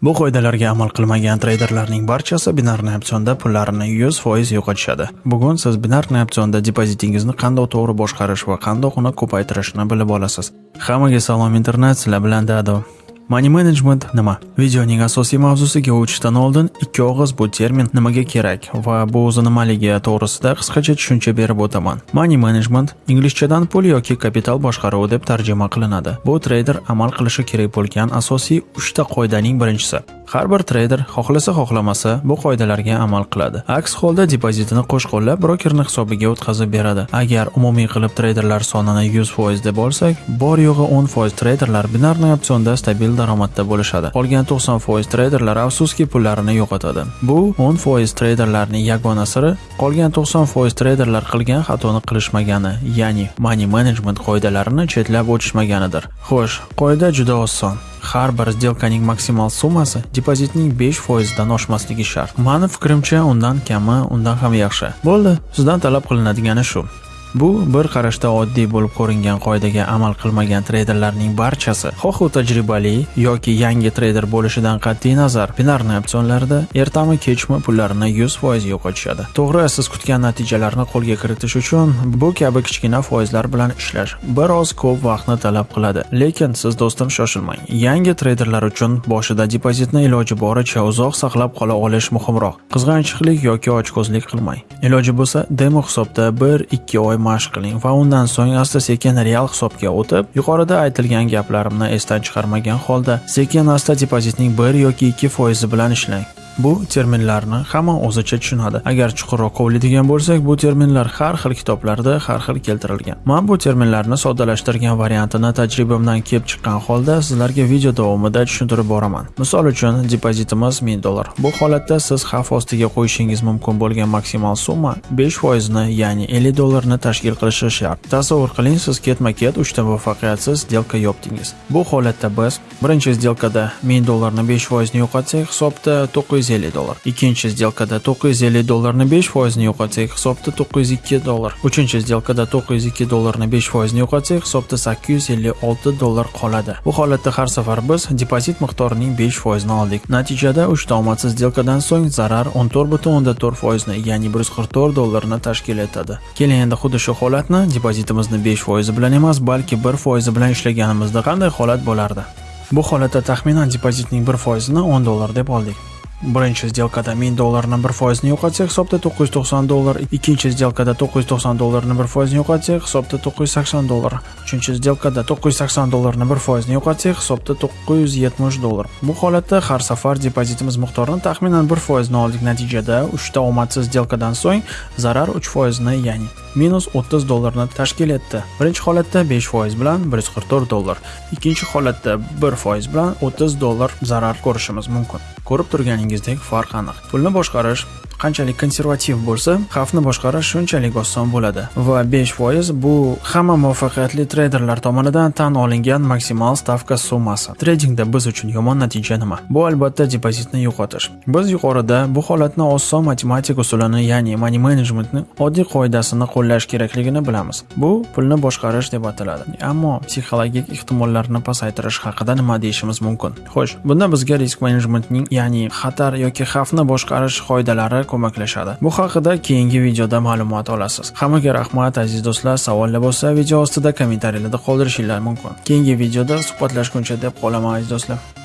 Bu qoidalarga amal qilmagan treyderlarning barchasi binarniy opsionda pullarini 100% yo'qotishadi. Bugun siz binarniy opsionda depozitingizni qanday to'g'ri boshqarish va qanday uni ko'paytirishni bilib olasiz. Hammaga salom internet, sizlar bilan Dado. Money management nima? Videoning asosiy mavzusiga o'tishdan oldin ikki og'iz bu termin nimaga kerak va bu o'zi nimaligi to'g'risida qisqacha tushuncha berib o'taman. Money management inglizchadan pul yoki kapital boshqaruvi deb tarjima qilinadi. Bu treyder amal qilishi kerak bo'lgan asosiy 3 ta qoidaning birinchisi. Har bir treyder xohlasa xohlamasa bu qoidalarga amal qiladi. Aks holda depozitini qo'shqo'llab brokerning hisobiga o'tkazib beradi. Agar umumiy qilib treyderlar sonini 100% deb olsak, bor yo'g'i 10% treyderlar binarniy opsionda stabil daromadda bo'lishadi. Qolgan 90% treyderlar afsuski pullarini yo'qotadi. Bu 10% treyderlarning yagona siri qolgan 90% treyderlar qilgan xatoni qilishmagani, ya'ni money management qoidalarini chetlab o'tishmaganidir. Xo'sh, qoida juda oson. Har bir сделкаning maksimal summasi depozitning 5% dan oshmasligi shart. Mani fikrimcha, undan kami, undan ham yaxshi. Bo'ldi, sizdan talab qilinadigani shu. Bu bir qarashda oddiy bo'lib ko'ringan qoidaga amal qilmagan treyderlarning barchasi, xoh u tajribali yoki yangi treyder bo'lishidan qat'iy nazar, binarni opsionlarda ertami kechmi pullarini 100% yo'qotishadi. To'g'ri, siz kutgan natijalarni qo'lga kiritish uchun bu kabi kichkina foizlar bilan ishlash biroz ko'p vaqtni talab qiladi. Lekin siz do'stim shoshilmang. Yangi treyderlar uchun boshida depozitni iloji boricha uzoq saqlab qola olish muhimroq. Qizg'anchiqlik yoki ochko'zlik qilmang. Iloji bo'lsa, demo hisobda 1-2 oy mashq qiling va undan so'ng asta-sekin real hisobga o'tib, yuqorida aytilgan gaplarimni esdan chiqarmagan holda sekin-asta depozitning 1 yoki 2 foizi bilan ishlang. Bu terminlarni hamma o'zicha tushunadi. Agar chuqurroq qovlaydigan bo'lsak, bu terminlar har xil kitoblarda har xil keltirilgan. man bu terminlarni soddalashtirgan variantini tajribamdan kelib chiqqan holda sizlarga video davomida tushuntirib boraman. Misol uchun, depozitimiz 1000 dollar. Bu holatda siz xavf ostiga qo'yishingiz mumkin bo'lgan maksimal summa 5% ya'ni 50 dollarni tashkil qilishi shart. Tasavvur qiling, siz ketma-ket 3 ta muvaffaqiyatsiz сделка yopdingiz. Bu holatda biz birinchi сделкада 1000 dollarni 5% yo'qotsak, hisobda 900 950 dollar. Ikkinchi сделкада 950 dollarni 5 foizini yo'qotsak, hisobda 902 dollar. Uchinchi сделкада 902 dollarni 5 foizini yo'qotsak, hisobda 856 dollar qoladi. Bu holatda har safar biz depozit miqdorining 5 foizini oldik. Natijada 3 ta omadsiz сделкадан so'ng zarar 14.4 foizni, ya'ni 144 dollarni tashkil etadi. Keling endi xuddi shu holatni depozitimizni 5 foizi bilan emas, balki 1 foizi bilan ishlaganimizda qanday holat bo'lardi? Bu holatda taxminan depozitning 1% ni 10 dollar deb oldik. Birinchi сделкада 1000 dollarni 1% ni yo'qotsak, hisobda 990 dollar. Ikkinchi сделкада 990 dollarni 1% ni yo'qotsak, hisobda 980 dollar. Uchinchi сделкада 980 dollarni 1% ni yo'qotsak, hisobda 970 dollar. Bu holatda har safar depozitimiz miqdorini taxminan 1% ni oldik. Natijada 3 ta omadsiz сделкаdan so'ng zarar 3% ni, ya'ni minus 30 dollarni tashkil etdi. Birinchi holatda 5% bilan 144 dollar, ikkinchi holatda 1% bilan 30 dollar zarar ko'rishimiz mumkin. Ko'rib turganingizdek farq aniq. Pulni boshqarish qanchalik konservativ bo'lsa, xavfni boshqarish shunchalik oson bo'ladi va 5% bu hamma muvaffaqiyatli treyderlar tomonidan tan olingan maksimal stavka summasi. Tradingda biz uchun yomon natija nima? Bu albatta depozitni yo'qotish. Biz yuqorida bu holatni oson matematik usulini, ya'ni money managementning oddiy qoidasini qo'llash kerakligini bilamiz. Bu pulni boshqarish deb ataladi. Ammo psixologik ehtimollarni pasaytirish haqida nima deyishimiz mumkin? Xo'sh, bunda bizga risk managementning, ya'ni xatar yoki xavfni boshqarish qoidalari ko'maklashadi. Bu haqida keyingi videoda ma'lumot olasiz. Hammaga rahmat aziz do'stlar. Savollar bo'lsa, video ostida kommentariylarda qoldirishingiz mumkin. Keyingi videoda suhbatlashguncha deb qolaman aziz do'stlar.